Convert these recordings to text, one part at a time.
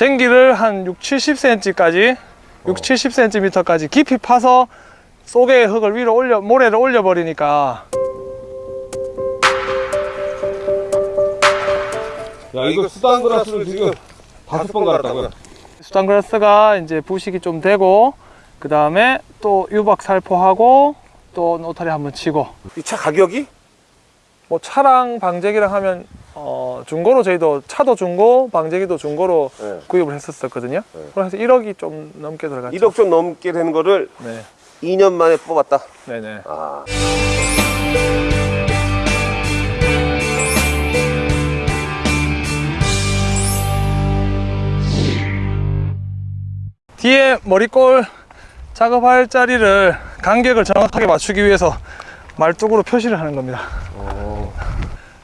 쟁기를 한 6, 70cm까지 6, 70cm까지 깊이 파서 속에 흙을 위로 올려 모래를 올려 버리니까 야 이거 수단 그라스를 지금 다섯 번 갈았다고요? 수단그라스가 이제 부식이 좀 되고 그 다음에 또 유박 살포하고 또 노타리 한번 치고 이 차 가격이? 뭐 차랑 방제기랑 하면 어 중고로 저희도 차도 중고 방제기도 중고로 네. 구입을 했었거든요 네. 그래서 1억이 좀 넘게 들어갔죠 1억 좀 넘게 되는 거를 네. 2년 만에 뽑았다. 네네 아. 뒤에 머리꼴 작업할 자리를 간격을 정확하게 맞추기 위해서 말뚝으로 표시를 하는 겁니다 어.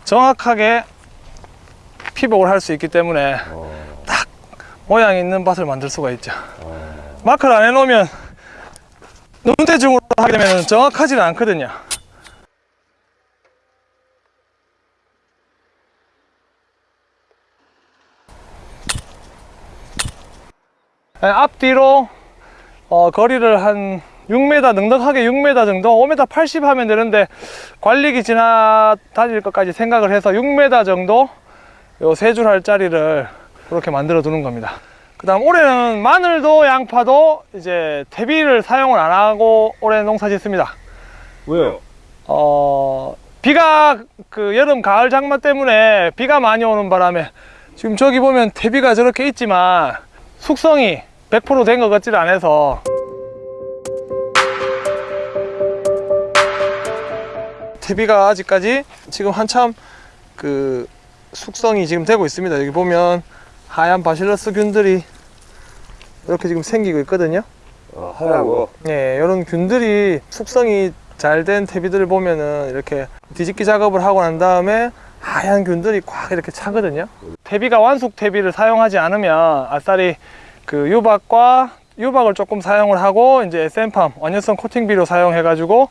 정확하게 피복을 할 수 있기 때문에 어. 딱 모양 있는 밭을 만들 수가 있죠 어. 마크를 안 해놓으면 눈대중으로 하게 되면 정확하지는 않거든요 네, 앞뒤로 어, 거리를 한 6m 넉넉하게 6m 정도 5m 80 하면 되는데 관리기 지나 다닐 것까지 생각을 해서 6m 정도 요 세 줄 할 자리를 그렇게 만들어 두는 겁니다. 그 다음 올해는 마늘도 양파도 이제 퇴비를 사용을 안 하고 올해 농사 짓습니다. 왜요? 어 비가 그 여름 가을 장마 때문에 비가 많이 오는 바람에 지금 저기 보면 퇴비가 저렇게 있지만 숙성이 100%된 것 같지를 않아서. 퇴비가 아직까지 지금 한참 그 숙성이 지금 되고 있습니다 여기 보면 하얀 바실러스 균들이 이렇게 지금 생기고 있거든요 어, 하얀 거. 예, 이런 균들이 숙성이 잘 된 퇴비들을 보면은 이렇게 뒤집기 작업을 하고 난 다음에 하얀 균들이 꽉 이렇게 차거든요. 퇴비가 완숙 퇴비를 사용하지 않으면 아싸리 그 유박과 유박을 조금 사용을 하고 이제 SM팜 원연성 코팅비료 사용해 가지고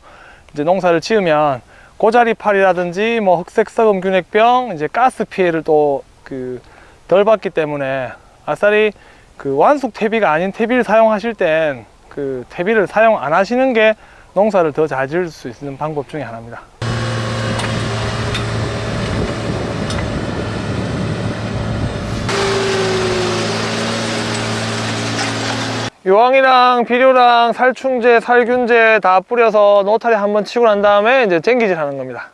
이제 농사를 지으면 고자리팔이라든지 뭐 흑색 썩음 균핵병 이제 가스 피해를 또 그 덜 받기 때문에 아싸리 그 완숙 퇴비가 아닌 퇴비를 사용하실 땐 그 퇴비를 사용 안 하시는 게 농사를 더 잘 지을 수 있는 방법 중에 하나입니다. 유황이랑 비료랑 살충제, 살균제 다 뿌려서 노타리 한번 치고 난 다음에 이제 쟁기질 하는 겁니다.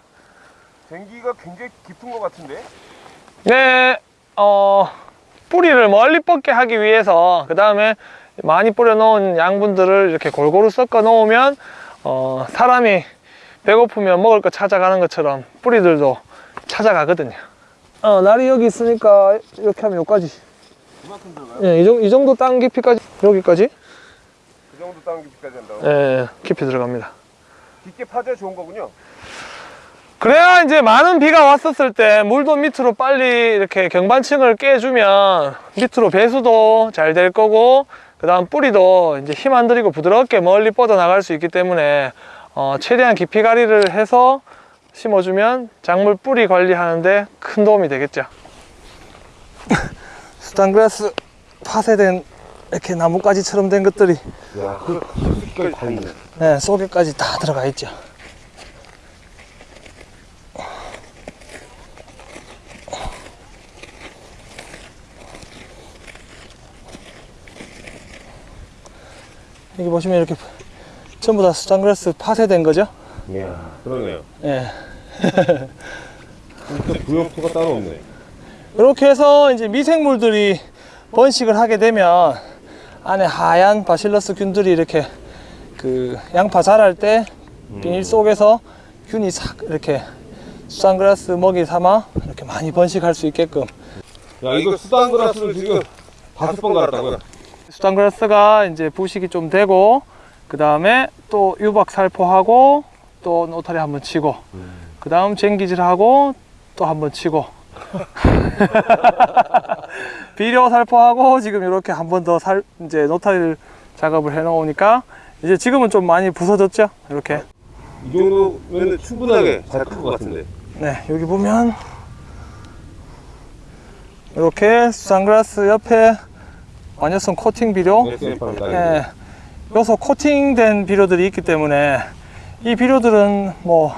쟁기가 굉장히 깊은 것 같은데? 네, 어, 뿌리를 멀리 뻗게 하기 위해서 그 다음에 많이 뿌려 놓은 양분들을 이렇게 골고루 섞어 놓으면 어, 사람이 배고프면 먹을 거 찾아가는 것처럼 뿌리들도 찾아가거든요. 어, 날이 여기 있으니까 이렇게 하면 여기까지. 이만큼 들어가요? 예, 이, 정도, 이 정도 땅 깊이까지, 여기까지? 그 정도 땅 깊이까지 한다고? 예, 예, 깊이 들어갑니다. 깊게 파져 좋은 거군요. 그래야 이제 많은 비가 왔었을 때 물도 밑으로 빨리 이렇게 경반층을 깨주면 밑으로 배수도 잘 될 거고 그 다음 뿌리도 이제 힘 안 들이고 부드럽게 멀리 뻗어 나갈 수 있기 때문에 어, 최대한 깊이 가리를 해서 심어주면 작물 뿌리 관리하는데 큰 도움이 되겠죠 수단그라스 파쇄된 이렇게 나뭇가지처럼 된 것들이 야, 그 깊이까지 다 있네. 네, 속에까지 다 들어가 있죠 여기 보시면 이렇게 전부 다 수단그라스 파쇄된 거죠 이야, 그러네요. 예. 진짜 부역토가 따로 없네. 이렇게 해서 이제 미생물들이 번식을 하게 되면 안에 하얀 바실러스 균들이 이렇게 그 양파 자랄 때 비닐 속에서 균이 싹 이렇게 수산그라스 먹이 삼아 이렇게 많이 번식할 수 있게끔. 야, 이거 수단 그라스를 지금 다섯 번 갈았다고요? 수산그라스가 이제 부식이 좀 되고 그 다음에 또 유박 살포하고 또 노타리 한번 치고 그 다음 쟁기질하고 또 한번 치고 비료 살포하고 지금 이렇게 한 번 더 살 이제 노타리를 작업을 해 놓으니까 이제 지금은 좀 많이 부서졌죠? 이렇게. 이 정도면 충분하게 잘 클 것 같은데. 네 여기 보면 이렇게 수산그라스 옆에 완효성 코팅 비료. 예, 요소 코팅된 비료들이 있기 때문에 이 비료들은 뭐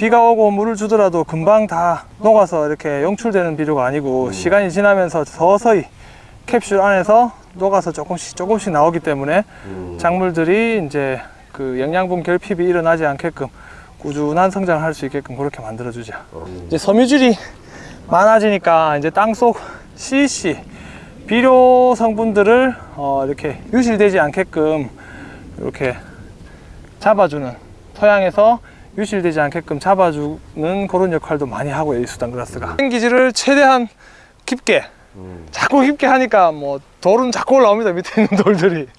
비가 오고 물을 주더라도 금방 다 녹아서 이렇게 용출되는 비료가 아니고 시간이 지나면서 서서히 캡슐 안에서 녹아서 조금씩 조금씩 나오기 때문에 작물들이 이제 그 영양분 결핍이 일어나지 않게끔 꾸준한 성장을 할 수 있게끔 그렇게 만들어 주죠. 이제 섬유질이 많아지니까 이제 땅속 CC 비료 성분들을 어, 이렇게 유실되지 않게끔 이렇게 잡아주는 토양에서 유실되지 않게끔 잡아주는 그런 역할도 많이 하고요 이 수단 그라스가. 기질을 최대한 깊게 자꾸 깊게 하니까 뭐 돌은 자꾸 올라옵니다 밑에 있는 돌들이.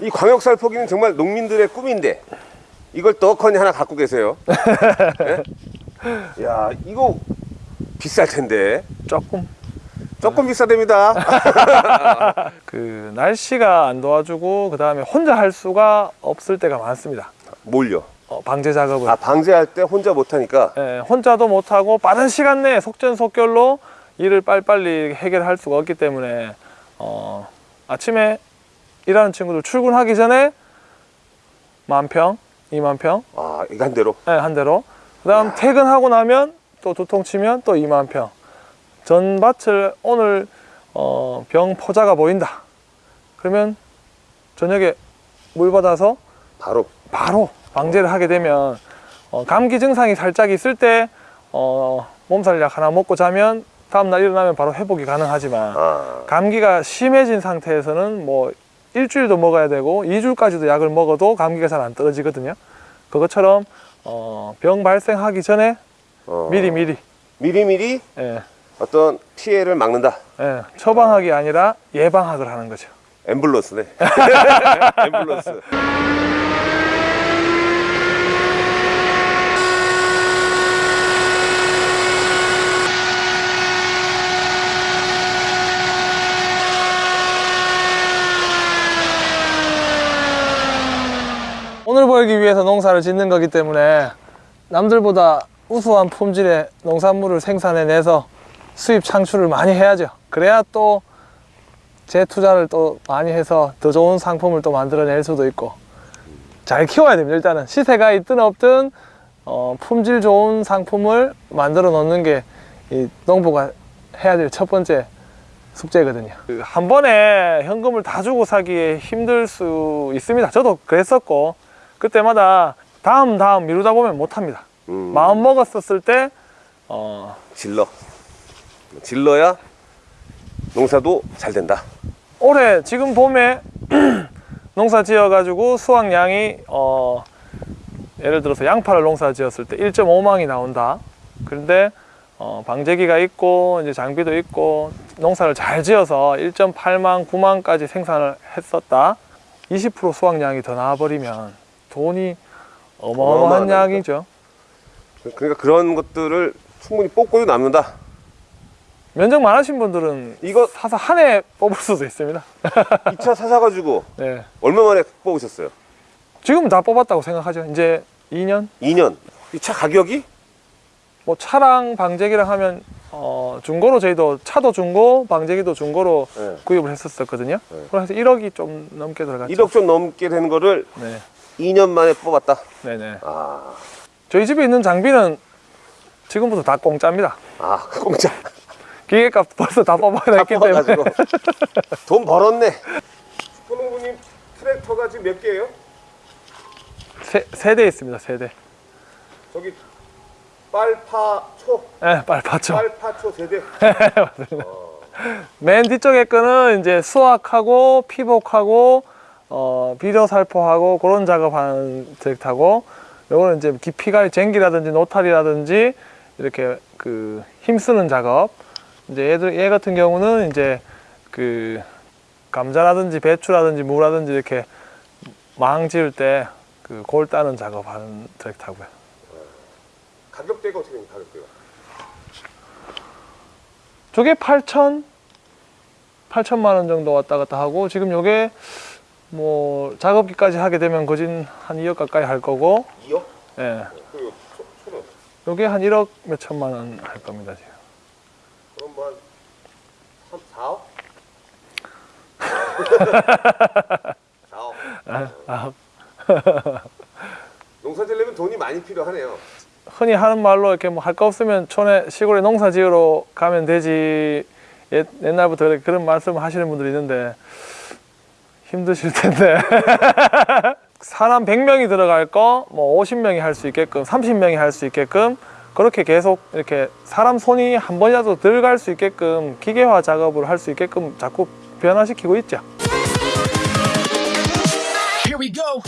이 광역살 포기는 정말 농민들의 꿈인데 이걸 떡하니 하나 갖고 계세요. 네? 야 이거 비쌀 텐데. 조금 조금 비싸답니다. 그 날씨가 안 도와주고 그 다음에 혼자 할 수가 없을 때가 많습니다 뭘요? 어, 방제 작업을 아 방제할 때 혼자 못하니까 예, 혼자도 못하고 빠른 시간 내에 속전속결로 일을 빨리빨리 해결할 수가 없기 때문에 어, 아침에 일하는 친구들 출근하기 전에 만 평, 이만 평, 아 이거 한 대로 예, 한 대로. 그 다음 퇴근하고 나면 또 두통 치면 또 2만 평. 전 밭을 오늘 어, 병 포자가 보인다. 그러면 저녁에 물 받아서 바로. 바로 방제를 하게 되면 어, 감기 증상이 살짝 있을 때 어, 몸살약 하나 먹고 자면 다음날 일어나면 바로 회복이 가능하지만 아. 감기가 심해진 상태에서는 뭐 일주일도 먹어야 되고 2주까지도 약을 먹어도 감기가 잘 안 떨어지거든요. 그것처럼 어, 병 발생하기 전에 어, 미리 미리. 미리미리? 예, 어떤 피해를 막는다. 예, 처방학이 아니라 예방학을 하는 거죠. 앰뷸런스네. 앰뷸런스. 오늘 벌기 위해서 농사를 짓는 거기 때문에 남들보다 우수한 품질의 농산물을 생산해내서 수입 창출을 많이 해야죠. 그래야 또 재투자를 또 많이 해서 더 좋은 상품을 또 만들어낼 수도 있고 잘 키워야 됩니다. 일단은 시세가 있든 없든 어, 품질 좋은 상품을 만들어 놓는 게 이 농부가 해야 될 첫 번째 숙제거든요. 그 한 번에 현금을 다 주고 사기에 힘들 수 있습니다. 저도 그랬었고 그때마다 다음 다음 미루다 보면 못합니다. 음, 마음 먹었었을 때 어, 질러. 질러야 농사도 잘 된다. 올해 지금 봄에 농사 지어 가지고 수확량이 어, 예를 들어서 양파를 농사 지었을 때 1.5망이 나온다. 그런데 어, 방제기가 있고 이제 장비도 있고 농사를 잘 지어서 1.8망, 9망까지 생산을 했었다. 20% 수확량이 더 나와버리면 돈이 어마어마한. 양이죠. 그러니까 그런 것들을 충분히 뽑고도 남는다. 면적 많으신 분들은 이거 사서 한 해 뽑을 수도 있습니다. 2차 사사가지고 네. 얼마 만에 뽑으셨어요? 지금 다 뽑았다고 생각하죠. 이제 2년? 2년. 이 차 가격이 뭐 차랑 방제기랑 하면 어, 중고로 저희도 차도 중고, 방제기도 중고로 네. 구입을 했었거든요. 네. 그래서 1억이 좀 넘게 들어갔죠. 1억 좀 넘게 되는 거를 네, 2년 만에 뽑았다. 네네. 아, 저희 집에 있는 장비는 지금부터 다 공짜입니다. 아 공짜. 기계값 벌써 다 뽑아냈기 때문에 돈 벌었네. 손홍구님 트랙터가 지금 몇 개예요? 세, 세대 있습니다. 세대. 저기 빨파초, 네, 빨리 받죠. 빨파초 세대. 맨 뒤쪽에 거는 이제 수확하고 피복하고 어, 비료 살포하고 그런 작업하는 트랙터고 요거는 이제 깊이가 쟁기라든지 노탈이라든지 이렇게 그 힘쓰는 작업 이제 얘들 얘 같은 경우는 이제 그 감자라든지 배추라든지 무라든지 이렇게 망 지을 때 그 골 따는 작업하는 트랙터고요. 가격대가 어떻게 됩니까? 가격대가? 저게 8천 8천만 원 정도 왔다 갔다 하고 지금 요게 뭐 작업기까지 하게 되면 거진 한 2억 가까이 할 거고 2억? 예. 초는? 요게 한 1억 몇 천만 원 할 겁니다 지금. 그럼 뭐 한 4억? 4억. 아, 농사 지려면 돈이 많이 필요하네요. 흔히 하는 말로 이렇게 뭐 할 거 없으면 촌에 시골에 농사 지으러 가면 되지 옛, 이렇게 그런 말씀을 하시는 분들이 있는데 힘드실 텐데 사람 100명이 들어갈 거 뭐 50명이 할 수 있게끔 30명이 할 수 있게끔 그렇게 계속 이렇게 사람 손이 한 번이라도 들어갈 수 있게끔 기계화 작업을 할 수 있게끔 자꾸 변화시키고 있죠. Here we go.